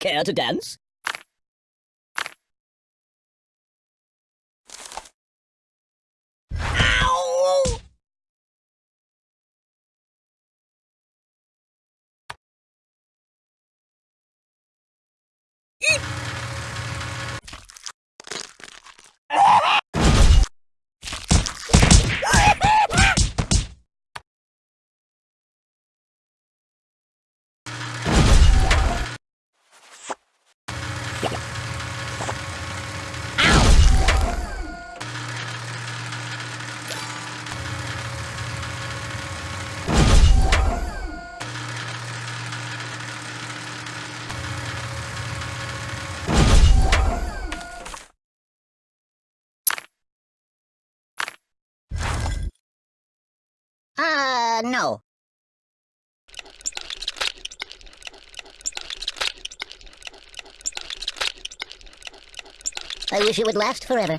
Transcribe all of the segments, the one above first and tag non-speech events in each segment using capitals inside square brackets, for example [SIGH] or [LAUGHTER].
Care to dance? Uh, no. I wish it would last forever.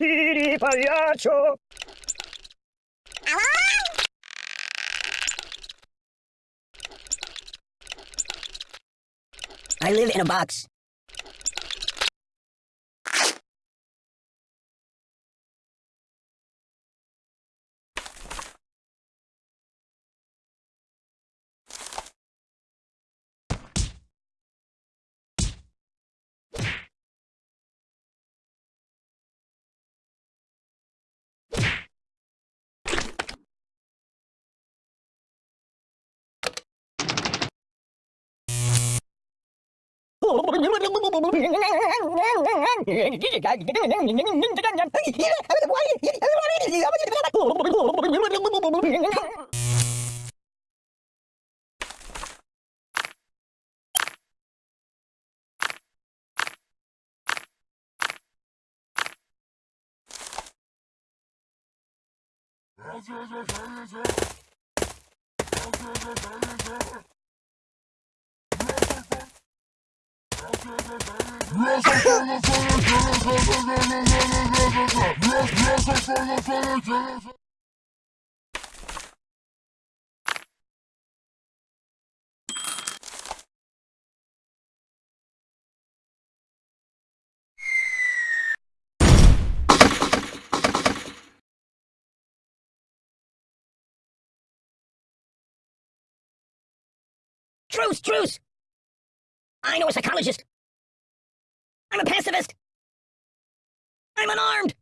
Pagliaccio! I live in a box. Let's go, let's go, let's go. Truce, truce! I know a psychologist. I'm a pacifist. I'm unarmed.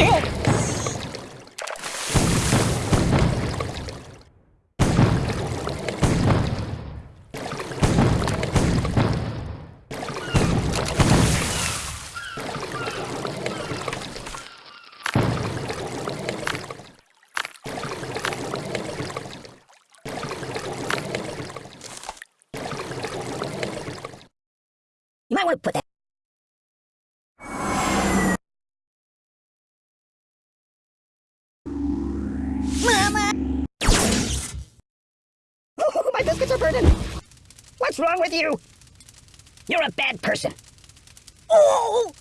You might want to put that. My biscuits are burning. What's wrong with you? You're a bad person. Oh!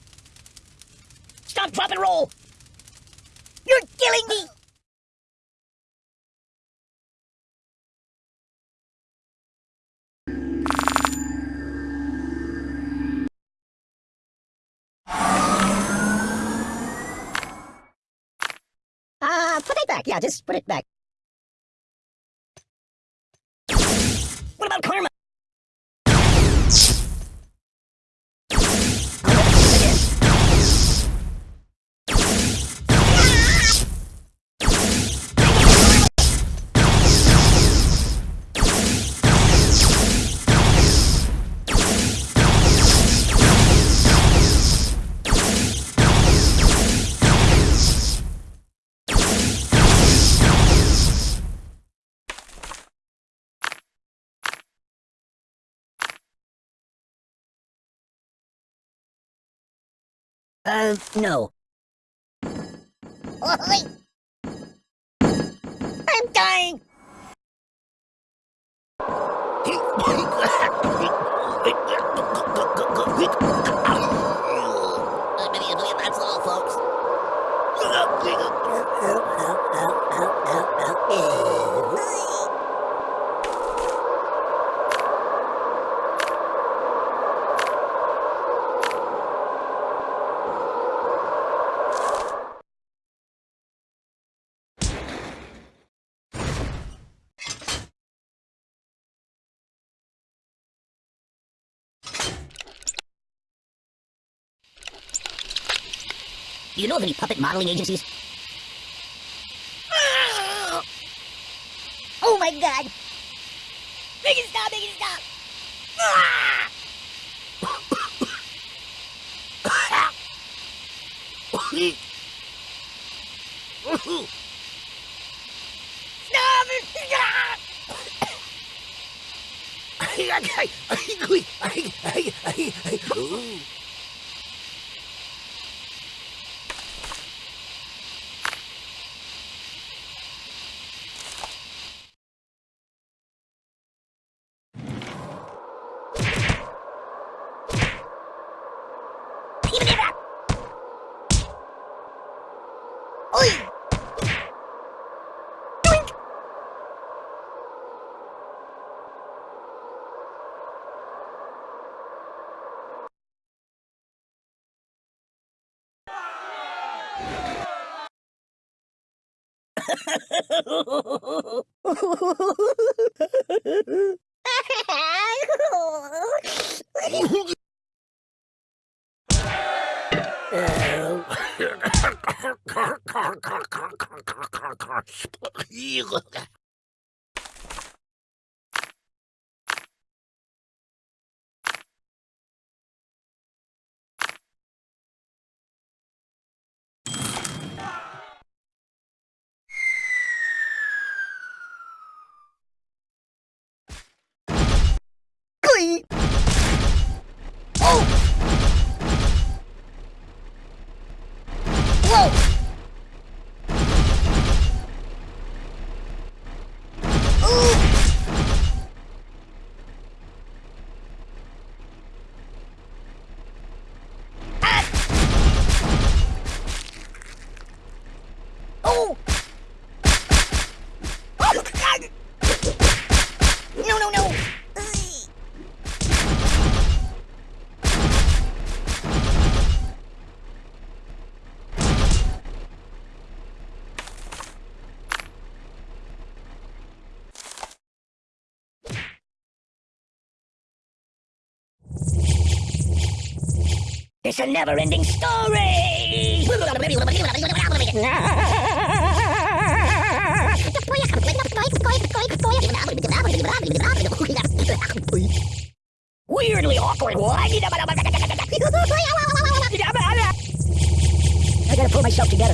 Stop, drop, and roll. You're killing me! Uh, put it back. Yeah, just put it back. Karma? Uh, no. I'm dying! [LAUGHS] Do you know of any puppet modeling agencies? Oh my god! Make it stop! Make it stop! Stop Eagle. Whoa! Ooh! Ah! Oh! Oh, God! No, no, no! It's a never-ending story! Weirdly awkward! [LAUGHS] I gotta pull myself together.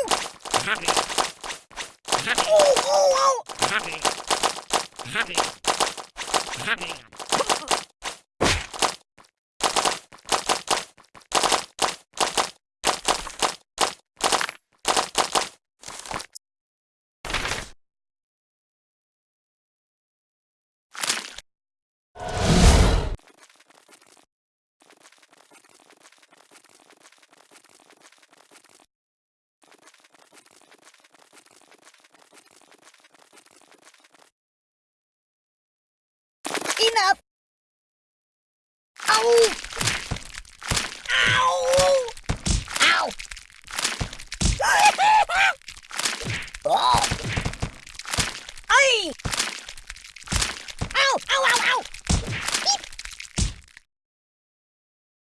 Oh, oh, oh! Happy. Happy. Happy.